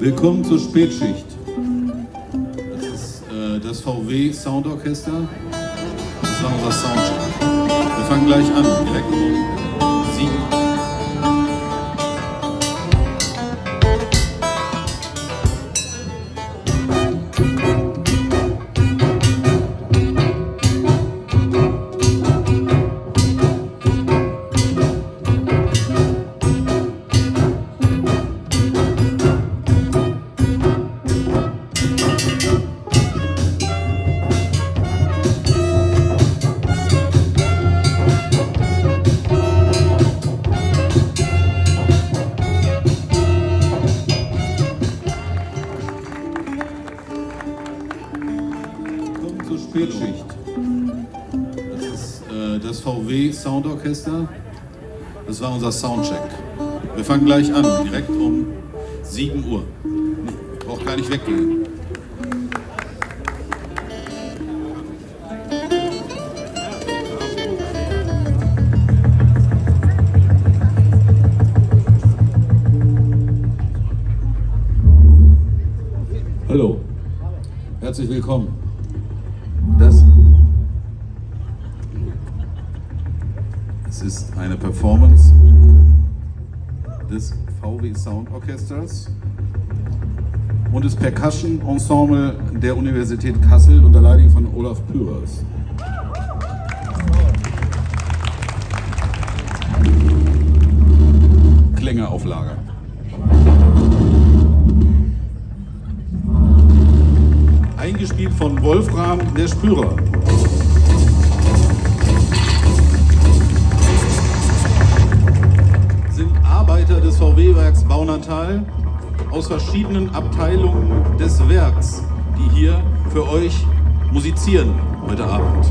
Willkommen zur Spätschicht. Das ist äh, das VW Soundorchester. Das war unser Soundcheck. Wir fangen gleich an, direkt um Soundorchester. Das war unser Soundcheck. Wir fangen gleich an, direkt um 7 Uhr. Braucht gar nicht weggehen. Hallo, herzlich willkommen. Das es ist eine Performance des VW Sound Orchesters und des Percussion Ensemble der Universität Kassel unter Leitung von Olaf Pürers. Klänge auf Lager. Eingespielt von Wolfram der Spürer. Baunatal aus verschiedenen Abteilungen des Werks, die hier für euch musizieren heute Abend.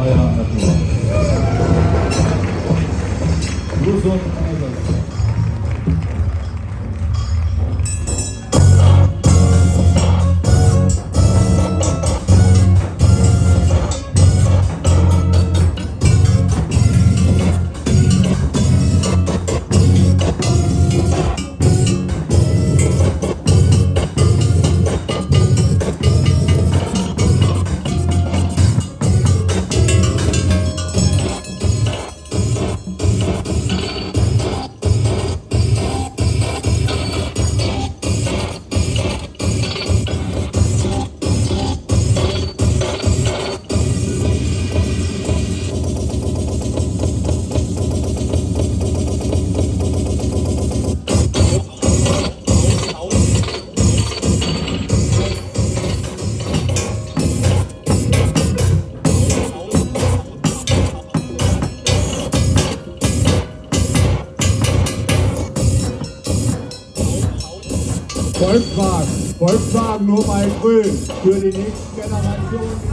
bayramlar. Luzon Anadolu. Volkswagen. Volkswagen nur bei Grün. Für die die noch